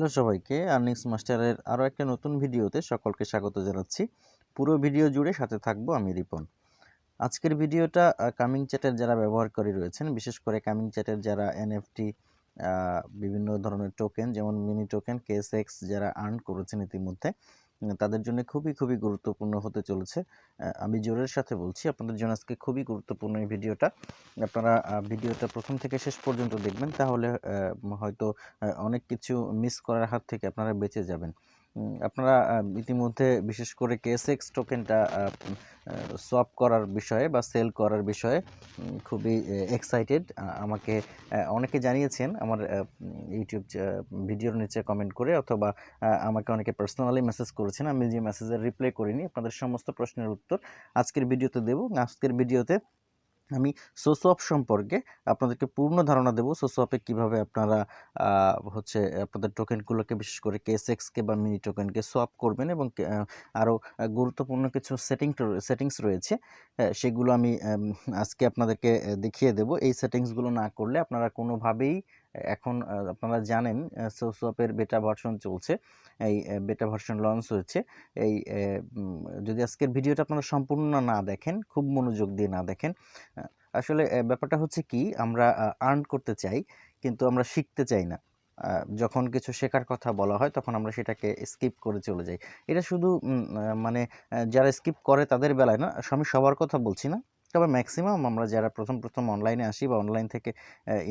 Hello সবাইকে, earnings মাস্টারের আরও একটা নতুন ভিডিওতে সকলকে স্বাগত জানাচ্ছি। পুরো ভিডিও জুড়ে সাথে থাকব আমি রিপন। আজকের ভিডিওটা কামিং চ্যাটের যারা ব্যবহারকারী রয়েছেন, বিশেষ করে কামিং চ্যাটের যারা এনএফটি বিভিন্ন ধরনের টোকেন যেমন mini token K S X যারা আর্ন করেছেন ইতিমধ্যে তাদের জন্য খুবই খুবই গুরুত্বপূর্ণ হতে চলেছে। আমি জোরের সাথে বলছি, আপনাদের জন্য আজকে খুবই গুরুত্বপূর্ণ এই ভিডিওটা। আপনারা ভিডিওটা প্রথম থেকে শেষ পর্যন্ত দেখবেন, তাহলে হয়তো অনেক কিছু মিস করার হাত থেকে আপনারা বেঁচে যাবেন। আপনারা ইতিমধ্যে বিশেষ করে কেএসএক্স টোকেনটা সোয়াপ করার বিষয়ে বা সেল করার বিষয়ে খুবই এক্সাইটেড আমাকে অনেকে জানিয়েছেন আমার ইউটিউব ভিডিওর নিচে কমেন্ট করে অথবা আমাকে অনেকে পার্সোনালি মেসেজ করেছেন। আমি যে মেসেজের রিপ্লাই করিনি, আপনাদের সমস্ত প্রশ্নের উত্তর আজকের ভিডিওতে দেব। আজকের ভিডিওতে আমি সোসোয়াপ সম্পর্কে আপনাদেরকে পূর্ণ ধারণা দেবো। সোসোয়াপে কীভাবে আপনারা হচ্ছে আপনাদের টোকেনগুলোকে বিশেষ করে কেএসএক্সকে বা মিনি টোকেনকে সোয়াপ করবেন এবং আরও গুরুত্বপূর্ণ কিছু সেটিং সেটিংস রয়েছে সেগুলো আমি আজকে আপনাদেরকে দেখিয়ে দেব। এই সেটিংসগুলো না করলে আপনারা কোনোভাবেই এখন আপনারা জানেন সোসোয়াপের বেটা ভার্সন চলছে, এই বেটা ভার্সন লঞ্চ হয়েছে, এই যদি আজকের ভিডিওটা আপনারা সম্পূর্ণ না দেখেন, খুব মনোযোগ দিয়ে না দেখেন আসলে ব্যাপারটা হচ্ছে কি, আমরা আর্ন করতে চাই, কিন্তু আমরা শিখতে চাই না যখন কিছু শেখার কথা বলা হয়, তখন আমরা সেটাকে স্কিপ করে চলে যাই। এটা শুধু মানে যারা স্কিপ করে তাদের বেলায় না, আমি সবার কথা বলছি না তবে ম্যাক্সিমাম আমরা যারা প্রথম প্রথম অনলাইনে আসি বা অনলাইন থেকে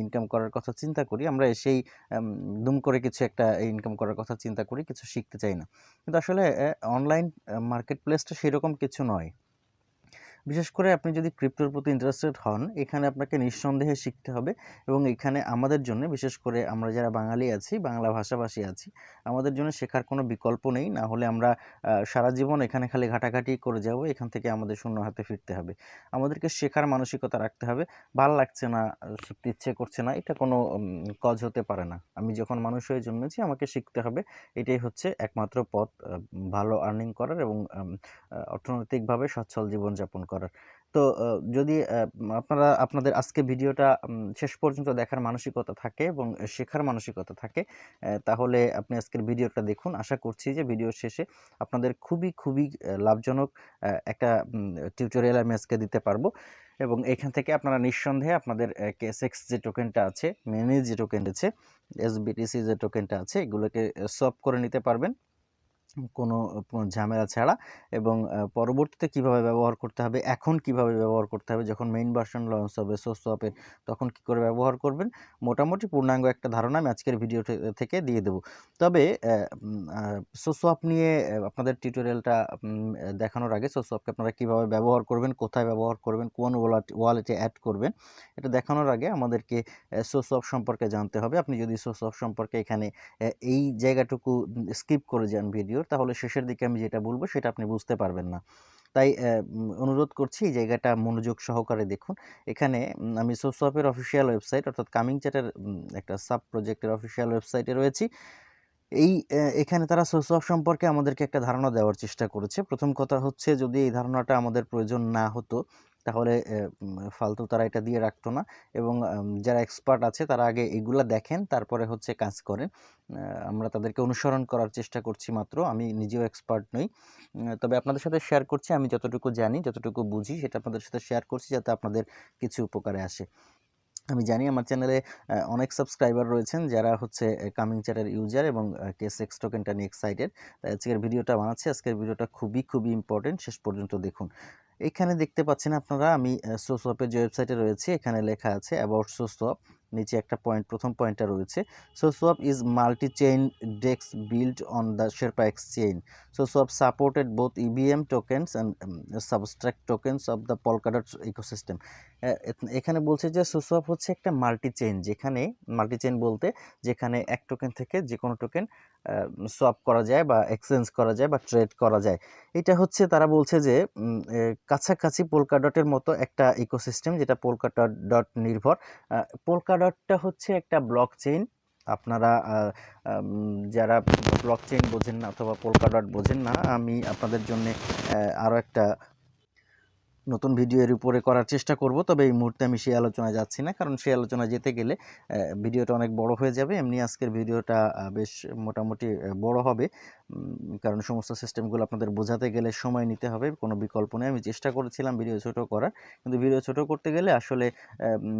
ইনকাম করার কথা চিন্তা করি, আমরা সেই দুম করে কিছু একটা ইনকাম করার কথা চিন্তা করি, কিছু শিখতে চাই না। কিন্তু আসলে অনলাইন মার্কেট প্লেসটা সেরকম কিছু নয়। বিশেষ করে আপনি যদি ক্রিপ্টোর প্রতি ইন্টারেস্টেড হন, এখানে আপনাকে নিঃসন্দেহে শিখতে হবে এবং এখানে আমাদের জন্য, বিশেষ করে আমরা যারা বাঙালি আছি, বাংলা ভাষাভাষী আছি, আমাদের জন্য শেখার কোনো বিকল্প নেই। না হলে আমরা সারা জীবন এখানে খালি ঘাটাঘাটি করে যাব, এখান থেকে আমাদের শূন্য হাতে ফিরতে হবে। আমাদেরকে শেখার মানসিকতা রাখতে হবে। ভালো লাগছে না, শিখতে ইচ্ছে করছে না, এটা কোনো কজ হতে পারে না। আমি যখন মানুষ হয়ে জন্মেছি, আমাকে শিখতে হবে, এটাই হচ্ছে একমাত্র পথ ভালো আর্নিং করার এবং অর্থনৈতিকভাবে সচ্ছল জীবনযাপন করার। তো যদি আপনারা, আপনাদের আজকে ভিডিওটা শেষ পর্যন্ত দেখার মানসিকতা থাকে এবং শেখার মানসিকতা থাকে তাহলে আপনি আজকের ভিডিওটা দেখুন। আশা করছি যে ভিডিও শেষে আপনাদের খুবই খুবই লাভজনক একটা টিউটোরিয়াল আমি আজকে দিতে পারব এবং এখান থেকে আপনারা নিঃসন্দেহে আপনাদের কেসএক্স যে টোকেনটা আছে মেনি যে টোকেন আছে এসবিটিসি যে টোকেনটা আছে, এগুলোকে সলভ করে নিতে পারবেন। কোনো ঝামেলা ছাড়া এবং পরবর্তীতে কীভাবে ব্যবহার করতে হবে, এখন কীভাবে ব্যবহার করতে হবে, যখন মেইন ভার্সন লঞ্চ হবে সোসোয়াপের তখন কি করে ব্যবহার করবেন? মোটামুটি পূর্ণাঙ্গ একটা ধারণা আমি আজকের ভিডিও থেকে দিয়ে দেব। তবে সোসোয়াপ নিয়ে আপনাদের টিউটোরিয়ালটা দেখানোর আগে সোসোয়াপকে আপনারা কীভাবে ব্যবহার করবেন, কোথায় ব্যবহার করবেন, কোন ওয়ালেট ওয়ালেটে অ্যাড করবেন, এটা দেখানোর আগে আমাদেরকে সোসোয়াপ সম্পর্কে জানতে হবে। আপনি যদি সোসোয়াপ সম্পর্কে এখানে এই জায়গাটুকু স্কিপ করে যান ভিডিও ভিডিওর তাহলে শেষের দিকে আমি যেটা বলব সেটা আপনি বুঝতে পারবেন না। তাই অনুরোধ করছি এই জায়গাটা মনোযোগ সহকারে দেখুন। এখানে আমি সোসপের অফিসিয়াল ওয়েবসাইট অর্থাৎ কামিং চ্যাটের একটা সাব প্রজেক্টের অফিসিয়াল ওয়েবসাইটে রয়েছি। এই এখানে তারা সোসপ সম্পর্কে আমাদেরকে একটা ধারণা দেওয়ার চেষ্টা করেছে। প্রথম কথা হচ্ছে যদি এই ধারণাটা আমাদের প্রয়োজন না হতো তাহলে ফালতু তারা এটা দিয়ে রাখতো না। এবং যারা এক্সপার্ট আছে, তারা আগে এগুলা দেখেন, তারপরে হচ্ছে কাজ করেন। আমরা তাদেরকে অনুসরণ করার চেষ্টা করছি মাত্র। আমি নিজেও এক্সপার্ট নই। তবে আপনাদের সাথে শেয়ার করছি, আমি যতটুকু জানি, যতটুকু বুঝি, সেটা আপনাদের সাথে শেয়ার করছি যাতে আপনাদের কিছু উপকারে আসে। আমি জানি আমার চ্যানেলে অনেক সাবস্ক্রাইবার রয়েছেন যারা হচ্ছে কামিং চ্যাটের ইউজার এবং কেস এক্স টোকেনটা নিয়ে এক্সাইটেড। তাই আজকের ভিডিওটা বানাচ্ছি। আজকের ভিডিওটা খুবই খুবই ইম্পর্টেন্ট। শেষ পর্যন্ত দেখুন। এখানে দেখতে পাচ্ছেন আপনারা, আমি সোসওয়াপের যে ওয়েবসাইটে রয়েছে, এখানে লেখা আছে অ্যাবাউট সোসওয়াপ নিচে একটা পয়েন্ট প্রথম পয়েন্টটা রয়েছে। So is multi chain DEX build on the Sherpa X chain so supported both E V M tokens and substrate tokens of the Polkadot ecosystem এখানে বলছে যে সোসোয়াপ হচ্ছে একটা মাল্টি চেইন যেখানে মাল্টি চেইন বলতে যেখানে এক টোকেন থেকে যে কোনো টোকেন সোয়াপ করা যায় বা এক্সচেঞ্জ করা যায় বা ট্রেড করা যায়। এটা হচ্ছে তারা বলছে যে কাছাকাছি পোলকা ডটের মতো একটা ইকোসিস্টেম যেটা পোলকা ডট নির্ভর। পোলকা ডটটা হচ্ছে একটা ব্লক চেইন আপনারা যারা ব্লক চেইন বোঝেন না অথবা পোলকা ডট বোঝেন না, আমি আপনাদের জন্য আরও একটা নতুন ভিডিও এর উপরে করার চেষ্টা করব, তবে এই মুহূর্তে আমি সেই আলোচনায় যাচ্ছি না। কারণ সেই আলোচনা যেতে গেলে ভিডিওটা অনেক বড় হয়ে যাবে। এমনি আজকের ভিডিওটা বেশ মোটামুটি বড় হবে। কারণ সমস্ত সিস্টেমগুলো আপনাদের বোঝাতে গেলে সময় নিতে হবে। কোনো বিকল্প নেই। আমি চেষ্টা করেছিলাম ভিডিও ছোট করার। কিন্তু ভিডিও ছোট করতে গেলে আসলে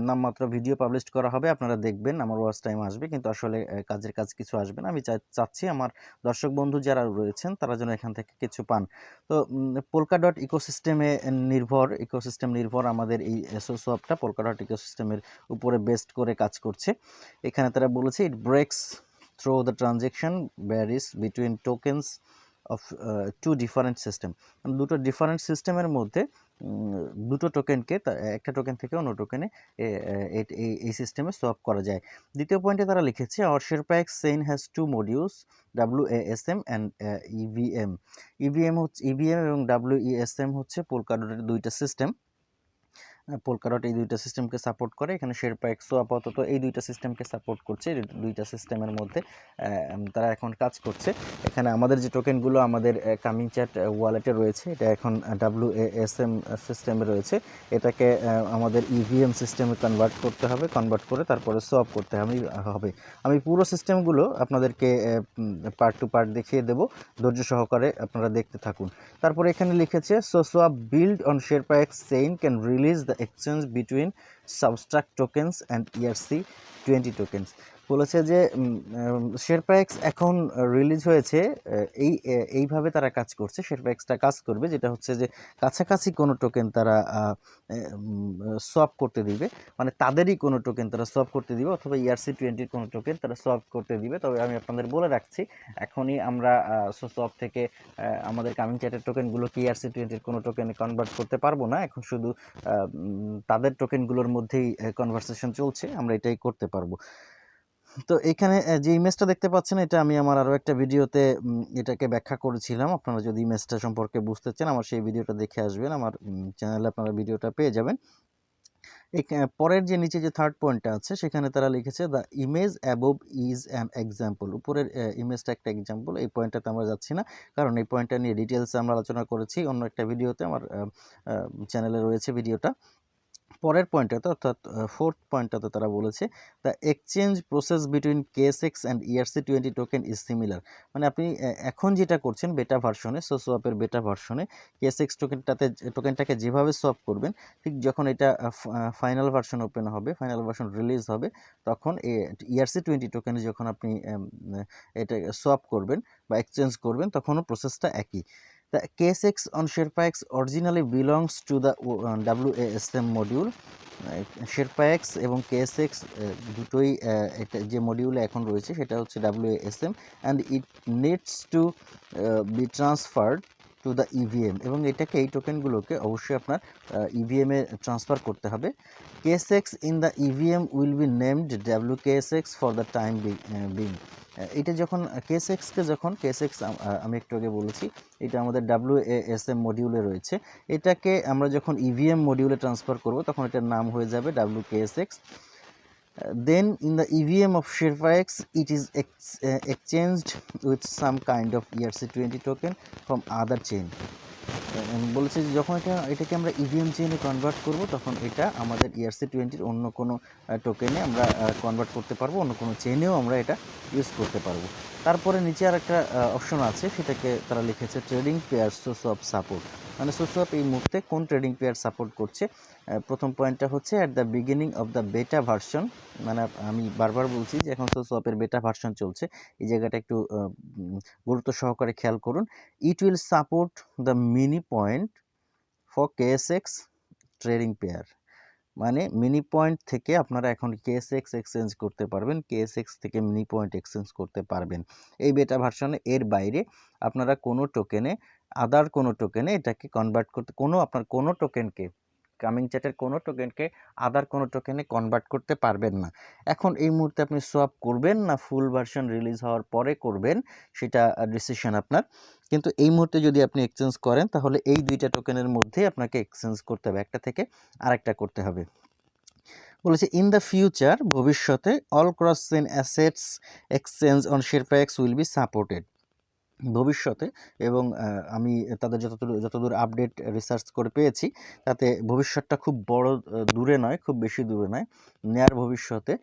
নামমাত্র ভিডিও পাবলিশ করা হবে। আপনারা দেখবেন, আমার ওয়াচ টাইম আসবে। কিন্তু আসলে কাজের কাজ কিছু আসবে না। আমি চাচ্ছি আমার দর্শক বন্ধু যারা রয়েছেন, তারা যেন এখান থেকে কিছু পান। তো পোলকা ডট ইকোসিস্টেমে নির্ভর ইকোসিস্টেম নির্ভর আমাদের এই এসোসো অ্যাপটা পোলকা ইকোসিস্টেমের উপরে বেস্ট করে কাজ করছে। এখানে তারা বলেছে it breaks through the transaction barriers between tokens of two different system দুটো ডিফারেন্ট সিস্টেমের মধ্যে দুটো টোকেনকে একটা টোকেন থেকে অন্য টোকেনে এই সিস্টেমে সোয়াপ করা যায়। দ্বিতীয় পয়েন্টে তারা লিখেছে our SherpaX chain has two modules W S M and E V M E V M হচ্ছে ইভিএম এবং ডাব্লিউ এম হচ্ছে পোলকাডোটের দুইটা সিস্টেম পোলকাডট এই দুইটা সিস্টেমকে সাপোর্ট করে। এখানে শেরপা এক্সো আপাতত এই দুইটা সিস্টেমকে সাপোর্ট করছে। দুইটা সিস্টেমের মধ্যে তারা এখন কাজ করছে। এখানে আমাদের যে টোকেনগুলো আমাদের কামিং চ্যাট ওয়ালেটে রয়েছে, এটা এখন ডাব্লিউ এস এম সিস্টেমে রয়েছে। এটাকে আমাদের ইভিএম সিস্টেমে কনভার্ট করতে হবে। কনভার্ট করে তারপরে সোয়াপ করতে হবে হবে। আমি পুরো সিস্টেমগুলো আপনাদেরকে পার্ট টু পার্ট দেখিয়ে দেবো। ধৈর্য সহকারে আপনারা দেখতে থাকুন। তারপরে এখানে লিখেছে SoSwap build on Sherpa X chain can release the exchange between substract and E R C twenty tokens বলেছে যে শেরপা এক্স এখন রিলিজ হয়েছে এই এইভাবে তারা কাজ করছে, শেরপা এক্সটা কাজ করবে, যেটা হচ্ছে যে কাছাকাছি কোনো টোকেন তারা সোয়াপ করতে দিবে। মানে তাদেরই কোনো টোকেন তারা সোয়াপ করতে দিবে, অথবা E ইআরসি টোয়েন্টির কোনো টোকেন তারা সোয়াপ করতে দিবে। তবে আমি আপনাদের বলে রাখছি, এখনই আমরা সোয়াপ থেকে আমাদের কামিং চ্যাটের টোকেনগুলো কি ইআরসি টোয়েন্টির কোনো টোকেনে কনভার্ট করতে পারব না? এখন শুধু তাদের টোকেনগুলোর মধ্যেই কনভারসেশন চলছে, আমরা এটাই করতে পারব। তো এখানে যে ইমেজটা দেখতে পাচ্ছেন, এটা আমি আমার আরও একটা ভিডিওতে এটাকে ব্যাখ্যা করেছিলাম। আপনারা যদি ইমেজটা সম্পর্কে বুঝতে চান, আমার সেই ভিডিওটা দেখে আসবেন। আমার চ্যানেলে আপনারা ভিডিওটা পেয়ে যাবেন। পরের যে নিচে যে থার্ড পয়েন্টটা আছে, সেখানে তারা লিখেছে the image above is an example উপরের ইমেজটা একটা এক্সাম্পল এই পয়েন্টটাতে আমরা যাচ্ছি না। কারণ এই পয়েন্টটা নিয়ে ডিটেলসে আমরা আলোচনা করেছি। অন্য একটা ভিডিওতে আমার চ্যানেলে রয়েছে ভিডিওটা। পরের পয়েন্টটাতে অর্থাৎ ফোর্থ পয়েন্টটাতে তারা বলেছে the exchange process between K S X and E R C twenty token is similar মানে আপনি এখন যেটা করছেন বেটা ভার্সনে সো সোয়াপের বেটা ভার্সনে কেএসএক্স টোকেনটাতে টোকেনটাকে যেভাবে সোয়াপ করবেন, ঠিক যখন এটা ফাইনাল ভার্সন ওপেন হবে ফাইনাল ভার্সন রিলিজ হবে, তখন ইআরসি টোয়েন্টি টোকেনে যখন আপনি এটা সোয়াপ করবেন বা এক্সচেঞ্জ করবেন, তখনও প্রসেসটা একই। The KSX on SharePax originally belongs to the uh, WASM module. SharePax এবং KSX uh, দুটোই uh, যে মডিউলে এখন রয়েছে সেটা হচ্ছে WASM and it needs to uh, be transferred to the E V M এবং এটাকে এই টোকেনগুলোকে অবশ্যই আপনার ইভিএম এ ট্রান্সফার করতে হবে K S X in the E V M will be named W K S X for the time being এটা যখন case এক্সকে যখন কেস এক্স আমি একটু আগে বলেছি এটা আমাদের ডাব্লিউ এস এম মডিউলে রয়েছে। এটাকে আমরা যখন ইভিএম মডিউলে ট্রান্সফার করব তখন এটার নাম হয়ে যাবে W K S X then in the EVM of SharePax it is ex, uh, exchanged with some kind of ERC20 twenty token from other um, বলেছে যে যখন এটা, এটাকে আমরা ইভিএম চেনে কনভার্ট করব, তখন এটা আমাদের ইয়ারসি ইআরসি টোয়েন্টির অন্য কোনো টোকেনে আমরা কনভার্ট করতে পারব, অন্য কোনো চেনেও আমরা এটা ইউজ করতে পারব। তারপরে নিচে আর একটা অপশন আছে, সেটাকে তারা লিখেছে trading pair source of support মানে অফ এই মুহূর্তে কোন ট্রেডিং পেয়ার সাপোর্ট করছে? প্রথম পয়েন্টটা হচ্ছে at the beginning of the beta version মানে আমি বারবার বলছি যে এখন অফের বেটা ভার্সন চলছে। এই জায়গাটা একটু গুরুত্ব সহকারে খেয়াল করুন। It will support the mini point for K S X trading pair মানে মিনি পয়েন্ট থেকে আপনারা এখন কেএসএক্স এক্সচেঞ্জ করতে পারবেন। কেএসএক্স থেকে মিনি পয়েন্ট এক্সচেঞ্জ করতে পারবেন। এই বেটা ভার্সনে এর বাইরে আপনারা কোনো টোকেনে আদার কোনো টোকেনে এটাকে কনভার্ট করতে, কোনো আপনার কোনো টোকেনকে কামিং চ্যাটের কোনো টোকেনকে আদার কোনো টোকেনে কনভার্ট করতে পারবেন না। এখন এই মুহূর্তে আপনি সোয়াপ করবেন না ফুল ভার্সন রিলিজ হওয়ার পরে করবেন, সেটা ডিসিশন আপনার। কিন্তু এই মুহূর্তে যদি আপনি এক্সচেঞ্জ করেন, তাহলে এই দুইটা টোকেনের মধ্যে আপনাকে এক্সচেঞ্জ করতে হবে। একটা থেকে আরেকটা করতে হবে। বলেছে ইন দ্য ফিউচার ভবিষ্যতে all cross chain assets exchange on Sherpa X will be supported ভবিষ্যতে এবং আমি তাদের যতদূর যতদূর আপডেট রিসার্চ করে পেয়েছি তাতে ভবিষ্যৎটা খুব বড় দূরে নয়, খুব বেশি দূরে নয়। নেয়ার ভবিষ্যতে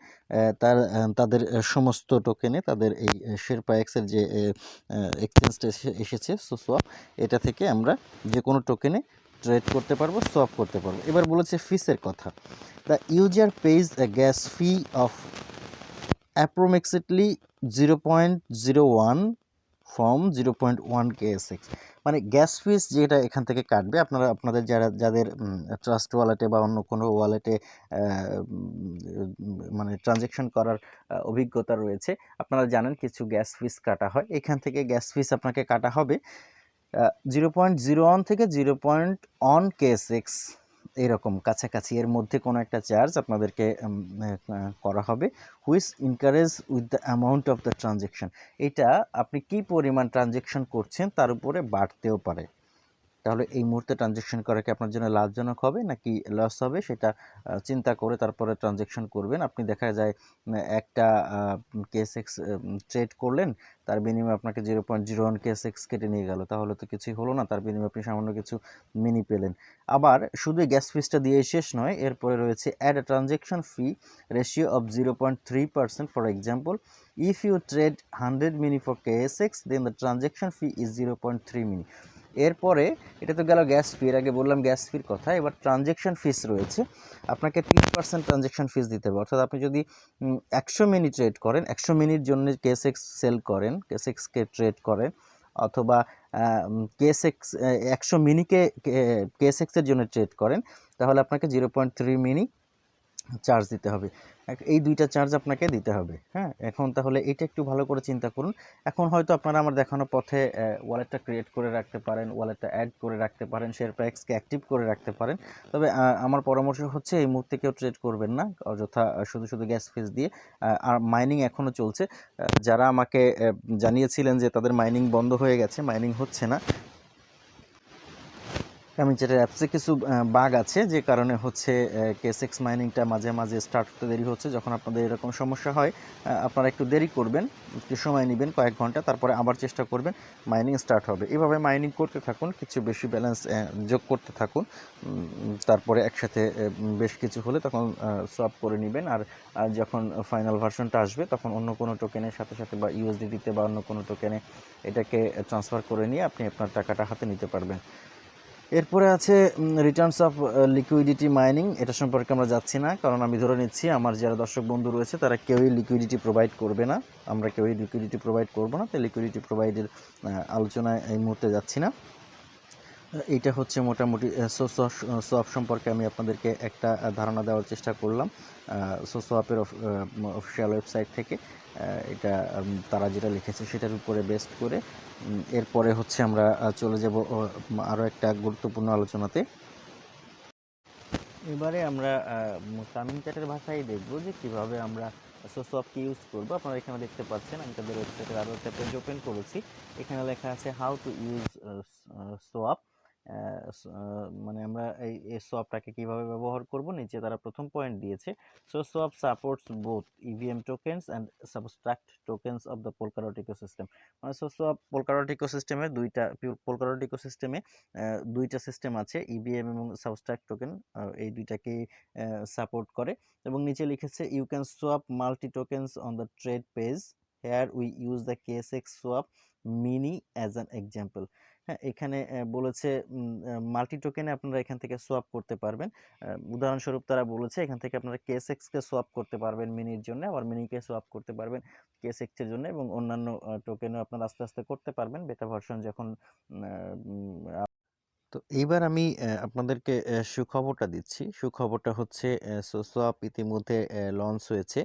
তার তাদের সমস্ত টোকেনে তাদের এই শেরপা এক্সের যে এ এক্সচেঞ্জটা এসে এসেছে সোসোয়াপ এটা থেকে আমরা যে কোনো টোকেনে ট্রেড করতে পারব, সোয়াপ করতে পারব। এবার বলেছে ফিসের কথা। The user pays a gas fee of approximately 0.01 from 0.1 KSX মানে গ্যাস ফিস যেটা এখান থেকে কাটবে, আপনারা, আপনাদের যারা, যাদের ট্রাস্ট ওয়ালেটে বা অন্য কোনো ওয়ালেটে মানে ট্রানজ্যাকশন করার অভিজ্ঞতা রয়েছে, আপনারা জানেন কিছু গ্যাস ফিস কাটা হয়। এখান থেকে গ্যাস ফিস আপনাকে কাটা হবে জিরো পয়েন্ট জিরো ওয়ান থেকে zero point one K S X এরকম কাছাকাছি এর মধ্যে কোনো একটা চার্জ আপনাদেরকে করা হবে which encourage with the amount of the transaction এটা আপনি কি পরিমাণ ট্রানজেকশন করছেন তার উপরে বাড়তেও পারে। তাহলে এই মুহূর্তে ট্রানজেকশন করা কি আপনার জন্য লাভজনক হবে নাকি লস হবে? সেটা চিন্তা করে তারপরে ট্রানজেকশন করবেন। আপনি দেখা যায় একটা কেস এক্স ট্রেড করলেন, তার বিনিময়ে আপনাকে zero point zero one K S X কেটে নিয়ে গেল। তাহলে তো কিছুই হলো না, তার বিনিময়ে আপনি সামান্য কিছু মিনি পেলেন। আবার শুধু গ্যাস ফিসটা দিয়ে শেষ নয়, এরপরে রয়েছে add transaction fee ratio of zero point three percent for example if you trade hundred mini for X then the transaction fee is zero point three mini এরপরে এটা তো গেল গ্যাস ফির আগে বললাম গ্যাস ফির কথা, এবার ট্রানজেকশন ফিস রয়েছে। আপনাকে তিন পার্সেন্ট ট্রানজেকশন ফিস দিতে হবে। অর্থাৎ আপনি যদি একশো মিনিট ট্রেড করেন, একশো মিনিট জন্য কেসেক্স সেল করেন কেসেক্সকে ট্রেড করেন, অথবা কেসেক্স একশো মিনিকে কেসেক্সের জন্য ট্রেড করেন, তাহলে আপনাকে zero point three mini charge দিতে হবে। এই দুইটা চার্জ আপনাকে দিতে হবে হ্যাঁ? এখন তাহলে এটা একটু ভালো করে চিন্তা করুন। এখন হয়তো আপনারা আমার দেখানো পথে ওয়ালেটটা ক্রিয়েট করে রাখতে পারেন ওয়ালেটটা অ্যাড করে রাখতে পারেন শেয়ার প্যাক্সকে অ্যাক্টিভ করে রাখতে পারেন। তবে আমার পরামর্শ হচ্ছে এই মুহূর্তে কেউ ট্রেড করবেন না, অযথা শুধু শুধু গ্যাস ফিস দিয়ে। আর মাইনিং এখনও চলছে। যারা আমাকে জানিয়েছিলেন যে তাদের মাইনিং বন্ধ হয়ে গেছে মাইনিং হচ্ছে না কামিংচাটের অ্যাপসে কিছু বাগ আছে, যে কারণে হচ্ছে কেসেক্স মাইনিংটা মাঝে মাঝে স্টার্ট হতে দেরি হচ্ছে, যখন আপনাদের এরকম সমস্যা হয় আপনারা একটু দেরি করবেন, একটু সময় নেবেন, কয়েক ঘণ্টা, তারপরে আবার চেষ্টা করবেন মাইনিং স্টার্ট হবে। এভাবে মাইনিং করতে থাকুন, কিছু বেশি ব্যালেন্স যোগ করতে থাকুন তারপরে একসাথে বেশ কিছু হলে তখন সলভ করে নেবেন, আর যখন ফাইনাল ভার্সনটা আসবে, তখন অন্য কোনো টোকেনের সাথে সাথে বা ইউএসডিটিতে বা অন্য কোনো টোকেনে এটাকে ট্রান্সফার করে নিয়ে আপনি আপনার টাকাটা হাতে নিতে পারবেন। এরপরে আছে রিটার্নস অফ লিকুইডিটি মাইনিং এটা সম্পর্কে আমরা যাচ্ছি না, কারণ আমি ধরে নিচ্ছি আমার যারা দর্শক বন্ধু রয়েছে, তারা কেউই লিকুইডিটি প্রোভাইড করবে না। আমরা কেউই লিকুইডিটি প্রোভাইড করব না, তাই লিকুইডিটি প্রোভাইডের আলোচনায় এই মুহূর্তে যাচ্ছি না। এইটা হচ্ছে মোটামুটি সোসপ সম্পর্কে আমি আপনাদেরকে একটা ধারণা দেওয়ার চেষ্টা করলাম। সোসোয়াপের অফিসিয়াল ওয়েবসাইট থেকে এটা তারা যেটা লিখেছে সেটার উপরে বেস্ট করে এরপরে হচ্ছে আমরা চলে যাব আরও একটা গুরুত্বপূর্ণ আলোচনাতে। এবারে আমরা তামিল চ্যাটের ভাষায় দেখব যে কীভাবে আমরা সোসপকে ইউজ করব। আপনারা এখানে দেখতে পাচ্ছেন, আমি তাদের ওয়েবসাইটের আরও একটা পেজ ওপেন করেছি। এখানে লেখা আছে হাউ টু ইউজ সোয়াপ মানে আমরা এই সোয়াপটাকে কীভাবে ব্যবহার করব? নিচে তারা প্রথম পয়েন্ট দিয়েছে। So swap supports both EVM tokens and subtract tokens of the Polkadot ecosystem মানে সো সোয়াপ পোলকারট ইকোসিস্টেমে দুইটা পোলকারট ইকোসিস্টেমে দুইটা সিস্টেম আছে ইভিএম এবং সাবস্ট্রাক্ট টোকেন এই দুইটাকে সাপোর্ট করে। এবং নিচে লিখেছে you can swap multi tokens on the trade page here we use the KSX swap mini as an example হ্যাঁ এখানে বলেছে মাল্টি টোকেনে আপনারা এখান থেকে সোয়াপ করতে পারবেন। উদাহরণস্বরূপ তারা বলেছে, এখান থেকে আপনারা কেস এক্সকে সোয়াপ করতে পারবেন মিনির জন্য, আবার মিনিকে সোয়াপ করতে পারবেন কেস এক্সের জন্য এবং অন্যান্য টোকেনও আপনারা আস্তে আস্তে করতে পারবেন। বেটা ভার্সন যখন তো এইবার আমি আপনাদেরকে সুখবরটা দিচ্ছি। সুখবরটা হচ্ছে সোয়াপ ইতিমধ্যে লঞ্চ হয়েছে।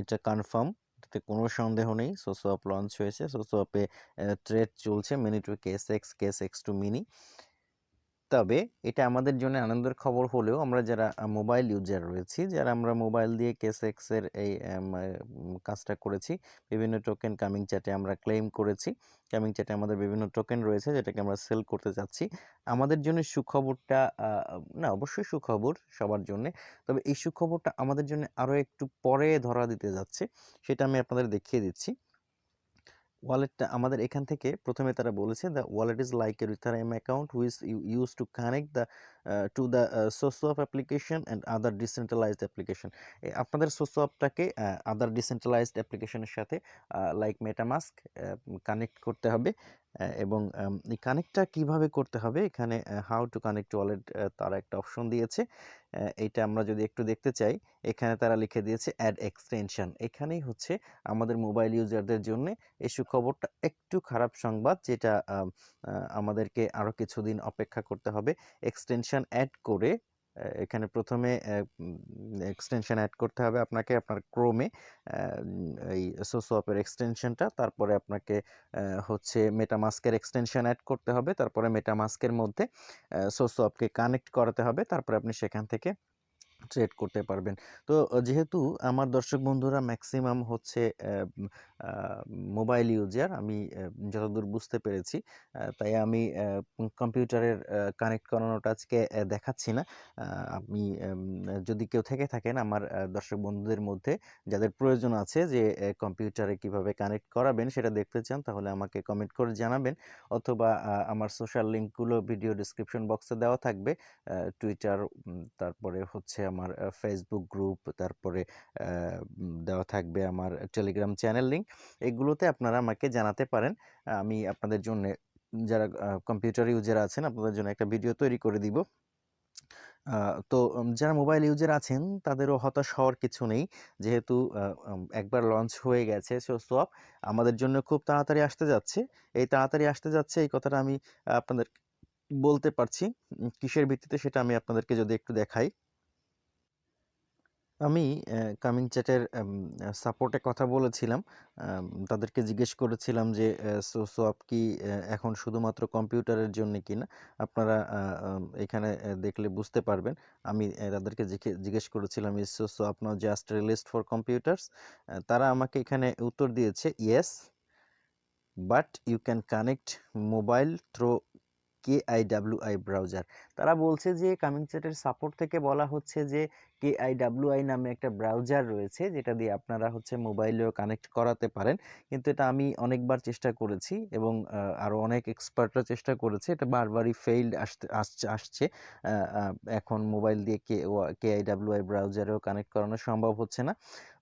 এটা কনফার্ম এটাতে কোনো সন্দেহ নেই। সোসোয়াপ লঞ্চ হয়েছে। সোসোয়াপে ট্রেড চলছে। Mini to KSX KSX to mini তবে এটা আমাদের জন্য আনন্দের খবর হলেও আমরা যারা মোবাইল ইউজার রয়েছি, যারা আমরা মোবাইল দিয়ে কেস এক্সের এই কাজটা করেছি, বিভিন্ন টোকেন কামিং চ্যাটে আমরা ক্লেম করেছি কামিং চ্যাটে আমাদের বিভিন্ন টোকেন রয়েছে যেটাকে আমরা সেল করতে চাচ্ছি। আমাদের জন্য সুখবরটা না, অবশ্যই সুখবর সবার জন্য, তবে এই সুখবরটা আমাদের জন্য আরও একটু পরে ধরা দিতে যাচ্ছে, সেটা আমি আপনাদের দেখিয়ে দিচ্ছি। ওয়ালেটটা আমাদের এখান থেকে প্রথমে তারা বলেছে the wallet is like a Ethereum account you use to connect the to the source of application and other decentralized application আপনাদের সোর্স অফটাকে আদার ডিসেন্ট্রালাইজড অ্যাপ্লিকেশনের সাথে লাইক মেটামাস্ক কানেক্ট করতে হবে। এবং এই কানেক্টটা কীভাবে করতে হবে? এখানে হাউ টু কানেক্ট ওয়ালেট তারা একটা অপশন দিয়েছে। এটা আমরা যদি একটু দেখতে চাই, এখানে তারা লিখে দিয়েছে অ্যাড এক্সটেনশন এখানেই হচ্ছে আমাদের মোবাইল ইউজারদের জন্য এই সুখবরটা একটু খারাপ সংবাদ, যেটা আমাদেরকে আরও কিছুদিন অপেক্ষা করতে হবে। এক্সটেনশন অ্যাড করে এখানে প্রথমে এক্সটেনশন অ্যাড করতে হবে আপনাকে আপনার ক্রোমে এই সোসোয়াপের এক্সটেনশনটা তারপরে আপনাকে হচ্ছে মেটামাস্কের এক্সটেনশন অ্যাড করতে হবে। তারপরে মেটামাস্কের মধ্যে সোসোয়াপকে কানেক্ট করাতে হবে। তারপরে আপনি সেখান থেকে ট্রেড করতে পারবেন। তো, যেহেতু আমার দর্শক বন্ধুরা ম্যাক্সিমাম হচ্ছে মোবাইল ইউজার। আমি যতদূর বুঝতে পেরেছি তাই আমি কম্পিউটারের কানেক্ট করানোটা আজকে দেখাচ্ছি না। আপনি যদি কেউ থেকে থাকেন, আমার দর্শক বন্ধুদের মধ্যে যাদের প্রয়োজন আছে যে কম্পিউটারে কীভাবে কানেক্ট করাবেন সেটা দেখতে চান, তাহলে আমাকে কমেন্ট করে জানাবেন। অথবা আমার সোশ্যাল লিঙ্কগুলো ভিডিও ডিসক্রিপশন বক্সে দেওয়া থাকবে। টুইটার তারপরে হচ্ছে আমার ফেসবুক গ্রুপ, তারপরে দেওয়া থাকবে আমার টেলিগ্রাম চ্যানেল লিঙ্ক। এগুলোতে আপনারা আমাকে জানাতে পারেন। আমি আপনাদের জন্য যারা কম্পিউটার ইউজার আছেন, আপনাদের জন্য একটা ভিডিও তৈরি করে দিব। তো যারা মোবাইল ইউজার আছেন, তাদেরও হতাশ হওয়ার কিছু নেই। যেহেতু একবার লঞ্চ হয়ে গেছে সো সোয়াপ আমাদের জন্য খুব তাড়াতাড়ি আসতে যাচ্ছে। এই তাড়াতাড়ি আসতে যাচ্ছে, এই কথাটা আমি আপনাদের বলতে পারছি। কিসের ভিত্তিতে সেটা আমি আপনাদেরকে যদি একটু দেখাই। আমি কামিং চ্যাটের সাপোর্টে কথা বলেছিলাম। তাদেরকে জিজ্ঞেস করেছিলাম যে সোয়াপ কি এখন শুধুমাত্র কম্পিউটারের জন্য কিনা? আপনারা এখানে দেখলে বুঝতে পারবেন। আমি তাদেরকে জিজ্ঞে- জিজ্ঞেস করেছিলাম is swap now just released for computers তারা আমাকে এখানে উত্তর দিয়েছে yes but you can connect mobile through K I W I browser তারা বলছে যে কামিং চ্যাটের সাপোর্ট থেকে বলা হচ্ছে যে কে আই ডাব্লিউ আই নামে একটা ব্রাউজার রয়েছে, যেটা দিয়ে আপনারা হচ্ছে মোবাইলেও কানেক্ট করাতে পারেন। কিন্তু এটা আমি অনেকবার চেষ্টা করেছি এবং আরও অনেক এক্সপার্টরা চেষ্টা করেছে। এটা বারবারই ফেইল্ড আসতে, আসছে আসছে। এখন মোবাইল দিয়ে K K I W I ব্রাউজারেও connect করানো সম্ভব হচ্ছে না।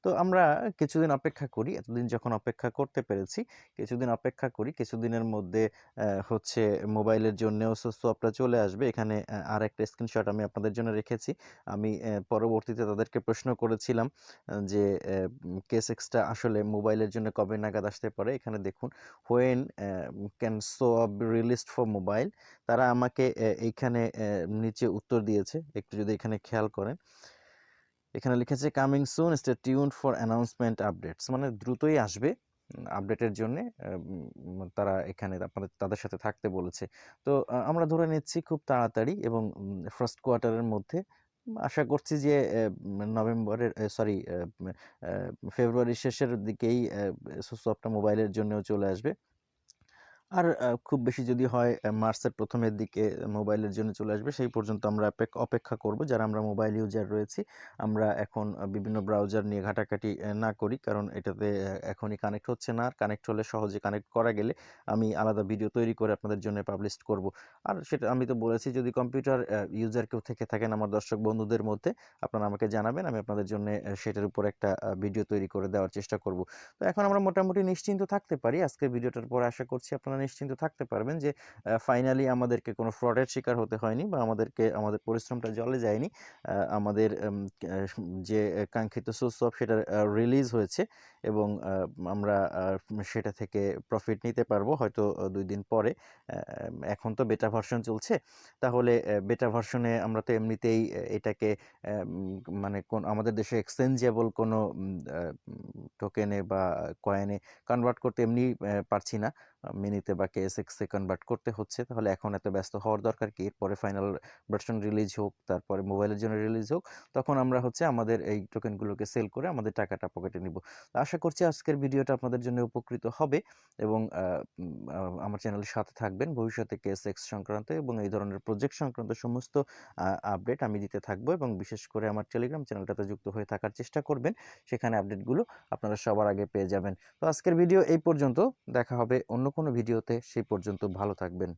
তো আমরা কিছুদিন অপেক্ষা করি, এতদিন যখন অপেক্ষা করতে পেরেছি, কিছুদিন অপেক্ষা করি, কিছুদিনের মধ্যে হচ্ছে মোবাইলের জন্যও সোয়াপটা চলে আসবে। এখানে আর একটা স্ক্রিনশট আমি আপনাদের জন্য রেখেছি। আমি পরবর্তীতে তাদেরকে প্রশ্ন করেছিলাম যে কেস কেসেক্সটা আসলে মোবাইলের জন্য কবে নাগাদ আসতে পারে? এখানে দেখুন when can swap released for mobile তারা আমাকে এইখানে নিচে উত্তর দিয়েছে। একটু যদি এখানে খেয়াল করেন। এখানে লিখেছে coming soon stay tune for announcement updates মানে দ্রুতই আসবে আপডেটের জন্য তারা এখানে আপনাদের তাদের সাথে থাকতে বলেছে। তো আমরা ধরে নিচ্ছি খুব তাড়াতাড়ি এবং ফার্স্ট কোয়ার্টারের মধ্যে আশা করছি যে নভেম্বরের সরি ফেব্রুয়ারির শেষের দিকেই সুসফটটা মোবাইলের জন্যও চলে আসবে। আর খুব বেশি যদি হয় মার্চের প্রথমের দিকে মোবাইলের জন্য চলে আসবে, সেই পর্যন্ত আমরা অপেক্ষা করব। যারা আমরা মোবাইল ইউজার রয়েছি, আমরা এখন বিভিন্ন ব্রাউজার নিয়ে ঘাটাঘাটি না করি। কারণ এটাতে এখনই কানেক্ট হচ্ছে না। আর কানেক্ট হলে সহজে কানেক্ট করা গেলে আমি আলাদা ভিডিও তৈরি করে আপনাদের জন্য পাবলিশ করব। আর সেটা, আমি তো বলেছি, যদি কম্পিউটার ইউজার কেউ থেকে থাকেন আমার দর্শক বন্ধুদের মধ্যে, আপনারা আমাকে জানাবেন, আমি আপনাদের জন্য সেটার উপর একটা ভিডিও তৈরি করে দেওয়ার চেষ্টা করব। তো এখন আমরা মোটামুটি নিশ্চিন্ত থাকতে পারি। আজকে ভিডিওটার পরে আশা করছি আপনারা নিশ্চিন্ত থাকতে পারবেন যে ফাইনালি আমাদেরকে কোনো ফ্রডের শিকার হতে হয়নি বা আমাদেরকে, আমাদের পরিশ্রমটা জলে যায়নি। আমাদের যে কাঙ্ক্ষিত অফ সেটা রিলিজ হয়েছে এবং আমরা সেটা থেকে প্রফিট নিতে পারব হয়তো দুই দিন পরে। এখন তো বেটা ভার্সন চলছে। তাহলে বেটা ভার্সনে আমরা তো এমনিতেই এটাকে মানে কোন, আমাদের দেশে এক্সচেঞ্জেবল কোনো টোকেনে বা কয়েনে কনভার্ট করতে এমনি পারছি না মিনিতে বা কেএসএক্সে কনভার্ট করতে হচ্ছে, তাহলে এখন এত ব্যস্ত হওয়ার দরকার কি? এরপরে ফাইনাল ভার্সন রিলিজ হোক, তারপরে মোবাইলের জন্য রিলিজ হোক, তখন আমরা হচ্ছে আমাদের এই টোকেনগুলোকে সেল করে আমাদের টাকাটা পকেটে নিব। আশা করছি আজকের ভিডিওটা আপনাদের জন্য উপকৃত হবে এবং আমার চ্যানেলের সাথে থাকবেন। ভবিষ্যতে কেএসএক্স সংক্রান্ত এবং এই ধরনের প্রজেক্ট সংক্রান্ত সমস্ত আপডেট আমি দিতে থাকব এবং বিশেষ করে আমার টেলিগ্রাম চ্যানেলটাতে যুক্ত হয়ে থাকার চেষ্টা করবেন। সেখানে আপডেটগুলো আপনারা সবার আগে পেয়ে যাবেন। তো আজকের ভিডিও এই পর্যন্ত। দেখা হবে অন্য কোনো ভিডিওতে সেই পর্যন্ত ভালো থাকবেন।